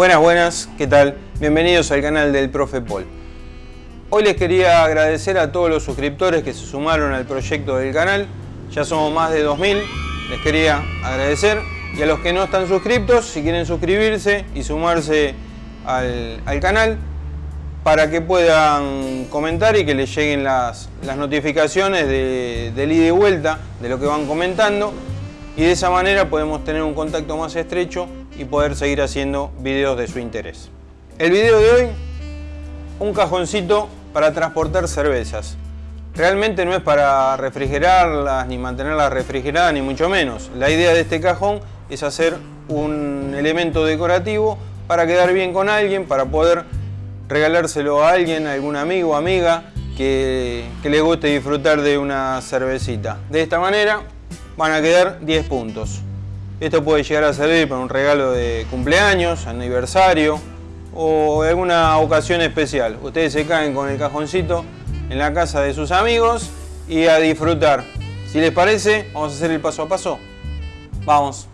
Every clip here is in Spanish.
Buenas, buenas, ¿qué tal? Bienvenidos al canal del Profe Paul. Hoy les quería agradecer a todos los suscriptores que se sumaron al proyecto del canal. Ya somos más de 2000, les quería agradecer. Y a los que no están suscriptos, si quieren suscribirse y sumarse al, canal, para que puedan comentar y que les lleguen las, notificaciones de, del ida y vuelta de lo que van comentando y de esa manera podemos tener un contacto más estrecho y poder seguir haciendo videos de su interés. El video de hoy, un cajoncito para transportar cervezas. Realmente no es para refrigerarlas ni mantenerlas refrigeradas ni mucho menos. La idea de este cajón es hacer un elemento decorativo para quedar bien con alguien, para poder regalárselo a alguien, a algún amigo o amiga que, que le guste disfrutar de una cervecita. De esta manera van a quedar 10 puntos. Esto puede llegar a servir para un regalo de cumpleaños, aniversario o alguna ocasión especial. Ustedes se caen con el cajoncito en la casa de sus amigos y a disfrutar. Si les parece, vamos a hacer el paso a paso. Vamos.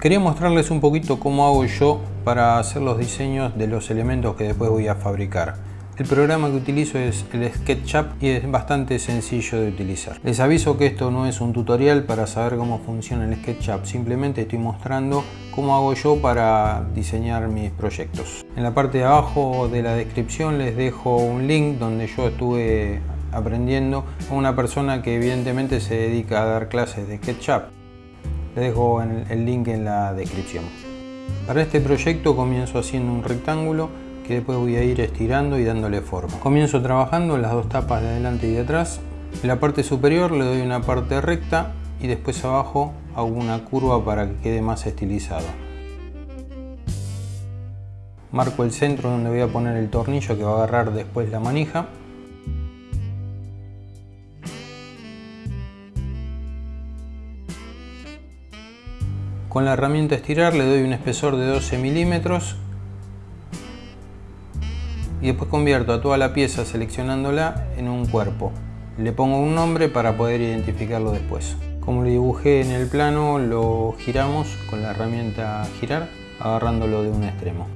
Quería mostrarles un poquito cómo hago yo para hacer los diseños de los elementos que después voy a fabricar. El programa que utilizo es el SketchUp y es bastante sencillo de utilizar. Les aviso que esto no es un tutorial para saber cómo funciona el SketchUp, simplemente estoy mostrando cómo hago yo para diseñar mis proyectos. En la parte de abajo de la descripción les dejo un link donde yo estuve aprendiendo a una persona que evidentemente se dedica a dar clases de SketchUp dejo el link en la descripción. Para este proyecto comienzo haciendo un rectángulo que después voy a ir estirando y dándole forma. Comienzo trabajando las dos tapas de adelante y de atrás. En la parte superior le doy una parte recta y después abajo hago una curva para que quede más estilizado. Marco el centro donde voy a poner el tornillo que va a agarrar después la manija Con la herramienta estirar le doy un espesor de 12 milímetros y después convierto a toda la pieza seleccionándola en un cuerpo. Le pongo un nombre para poder identificarlo después. Como lo dibujé en el plano, lo giramos con la herramienta girar, agarrándolo de un extremo.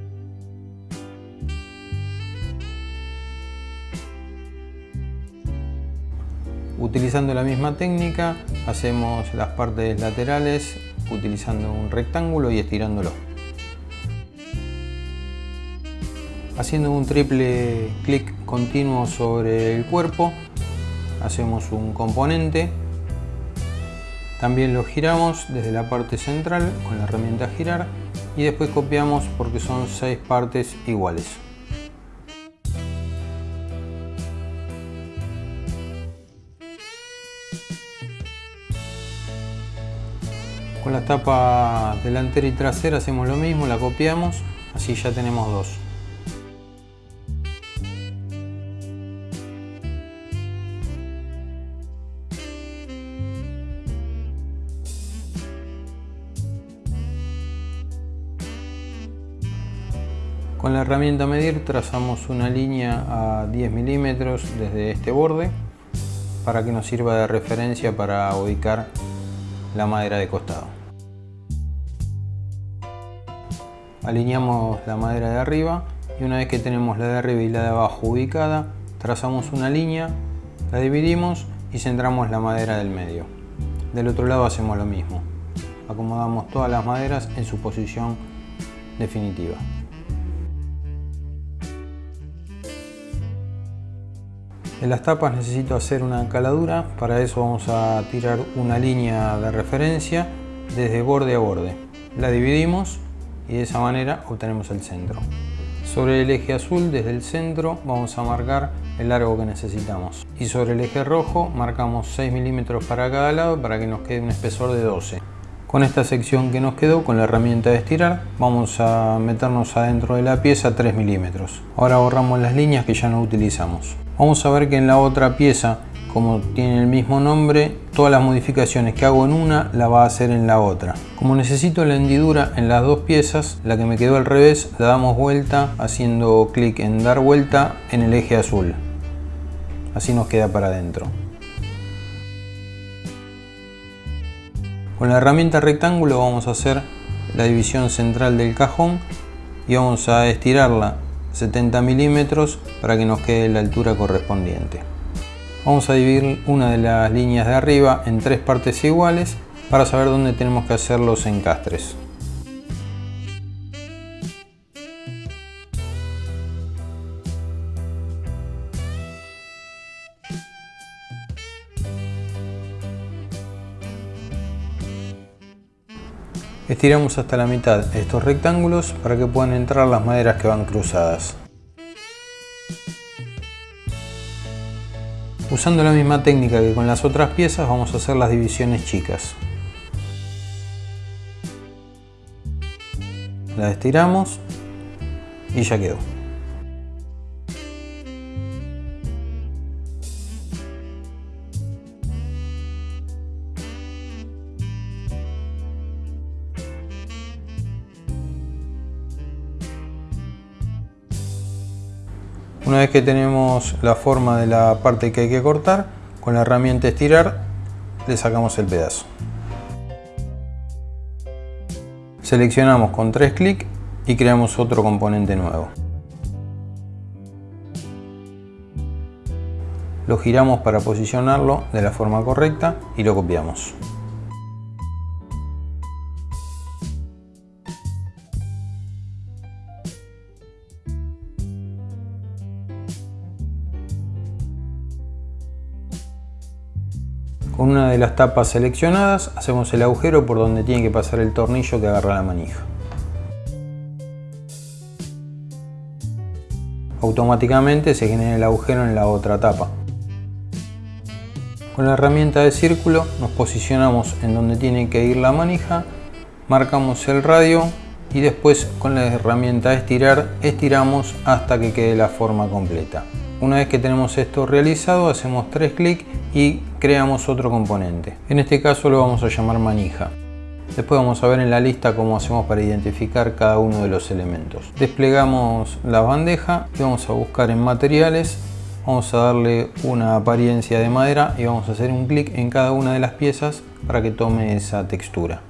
Utilizando la misma técnica, hacemos las partes laterales utilizando un rectángulo y estirándolo. Haciendo un triple clic continuo sobre el cuerpo, hacemos un componente. También lo giramos desde la parte central con la herramienta girar y después copiamos porque son seis partes iguales. Con la tapa delantera y trasera hacemos lo mismo, la copiamos, así ya tenemos dos. Con la herramienta medir trazamos una línea a 10 milímetros desde este borde para que nos sirva de referencia para ubicar la madera de costado. Alineamos la madera de arriba y una vez que tenemos la de arriba y la de abajo ubicada, trazamos una línea, la dividimos y centramos la madera del medio. Del otro lado hacemos lo mismo. Acomodamos todas las maderas en su posición definitiva. En las tapas necesito hacer una caladura, para eso vamos a tirar una línea de referencia desde borde a borde. La dividimos y de esa manera obtenemos el centro. Sobre el eje azul, desde el centro, vamos a marcar el largo que necesitamos. Y sobre el eje rojo marcamos 6 milímetros para cada lado para que nos quede un espesor de 12. Con esta sección que nos quedó, con la herramienta de estirar, vamos a meternos adentro de la pieza 3 milímetros. Ahora borramos las líneas que ya no utilizamos. Vamos a ver que en la otra pieza como tiene el mismo nombre, todas las modificaciones que hago en una la va a hacer en la otra. Como necesito la hendidura en las dos piezas, la que me quedó al revés la damos vuelta haciendo clic en dar vuelta en el eje azul. Así nos queda para adentro. Con la herramienta rectángulo vamos a hacer la división central del cajón y vamos a estirarla 70 milímetros para que nos quede la altura correspondiente. Vamos a dividir una de las líneas de arriba en tres partes iguales para saber dónde tenemos que hacer los encastres. Estiramos hasta la mitad estos rectángulos para que puedan entrar las maderas que van cruzadas. Usando la misma técnica que con las otras piezas vamos a hacer las divisiones chicas. La estiramos y ya quedó. Una vez que tenemos la forma de la parte que hay que cortar, con la herramienta estirar le sacamos el pedazo. Seleccionamos con tres clics y creamos otro componente nuevo. Lo giramos para posicionarlo de la forma correcta y lo copiamos. Con una de las tapas seleccionadas hacemos el agujero por donde tiene que pasar el tornillo que agarra la manija. Automáticamente se genera el agujero en la otra tapa. Con la herramienta de círculo nos posicionamos en donde tiene que ir la manija, marcamos el radio y después con la herramienta de estirar estiramos hasta que quede la forma completa. Una vez que tenemos esto realizado hacemos tres clics y creamos otro componente. En este caso lo vamos a llamar manija. Después vamos a ver en la lista cómo hacemos para identificar cada uno de los elementos. Desplegamos la bandeja y vamos a buscar en materiales. Vamos a darle una apariencia de madera y vamos a hacer un clic en cada una de las piezas para que tome esa textura.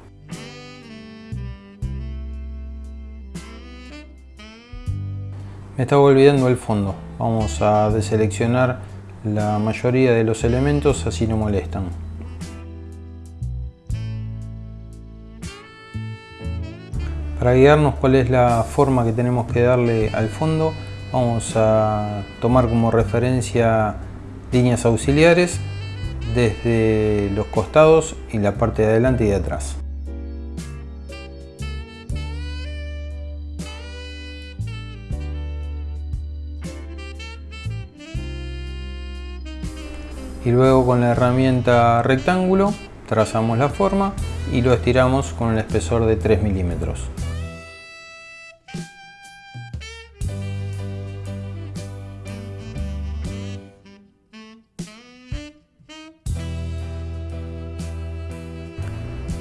Me estaba olvidando el fondo. Vamos a deseleccionar la mayoría de los elementos, así no molestan. Para guiarnos cuál es la forma que tenemos que darle al fondo, vamos a tomar como referencia líneas auxiliares desde los costados y la parte de adelante y de atrás. Y luego con la herramienta rectángulo trazamos la forma y lo estiramos con el espesor de 3 milímetros.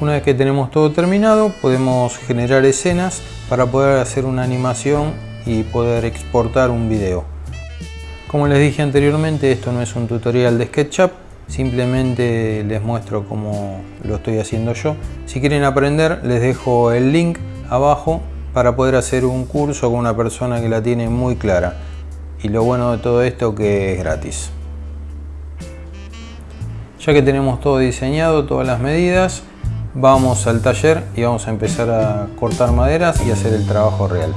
Una vez que tenemos todo terminado podemos generar escenas para poder hacer una animación y poder exportar un video. Como les dije anteriormente, esto no es un tutorial de SketchUp, simplemente les muestro cómo lo estoy haciendo yo. Si quieren aprender, les dejo el link abajo para poder hacer un curso con una persona que la tiene muy clara. Y lo bueno de todo esto que es gratis. Ya que tenemos todo diseñado, todas las medidas, vamos al taller y vamos a empezar a cortar maderas y hacer el trabajo real.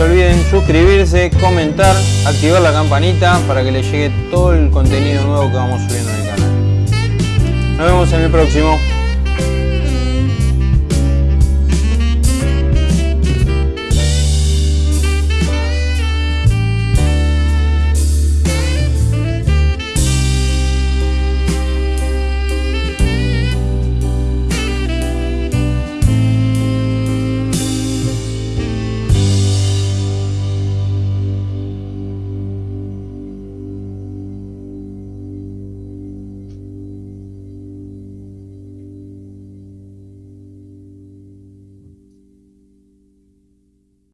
Se olviden suscribirse, comentar, activar la campanita para que les llegue todo el contenido nuevo que vamos subiendo en el canal. Nos vemos en el próximo.